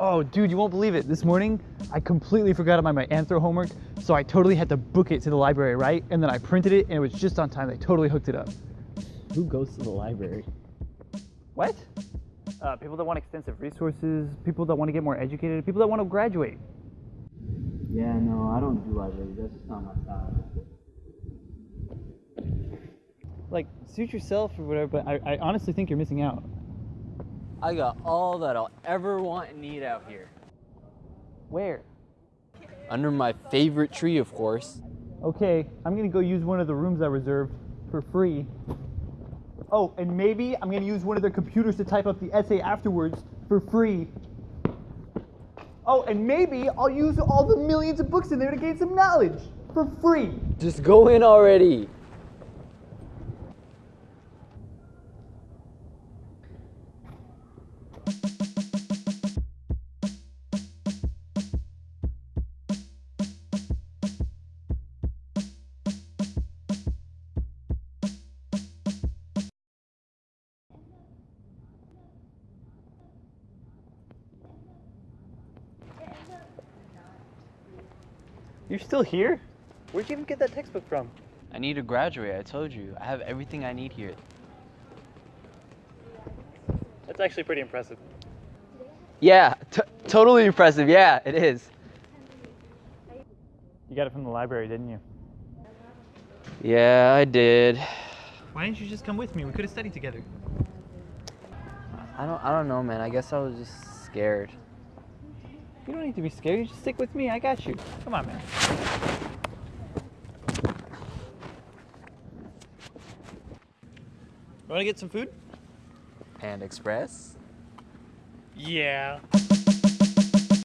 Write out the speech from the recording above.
Oh, dude, you won't believe it. This morning, I completely forgot about my anthro homework, so I totally had to book it to the library, right? And then I printed it, and it was just on time. They totally hooked it up. Who goes to the library? What? Uh, people that want extensive resources, people that want to get more educated, people that want to graduate. Yeah, no, I don't do libraries. That's just not my style. Like, suit yourself or whatever, but I, I honestly think you're missing out. I got all that I'll ever want and need out here. Where? Under my favorite tree, of course. Okay, I'm gonna go use one of the rooms I reserved for free. Oh, and maybe I'm gonna use one of their computers to type up the essay afterwards for free. Oh, and maybe I'll use all the millions of books in there to gain some knowledge for free. Just go in already. You're still here? Where'd you even get that textbook from? I need to graduate, I told you. I have everything I need here. That's actually pretty impressive. Yeah, t- totally impressive. Yeah, it is. You got it from the library, didn't you? Yeah, I did. Why didn't you just come with me? We could have studied together. I don't I don't know, man. I guess I was just scared. You don't need to be scared. You just stick with me. I got you. Come on, man. Want to get some food? Panda Express? Yeah.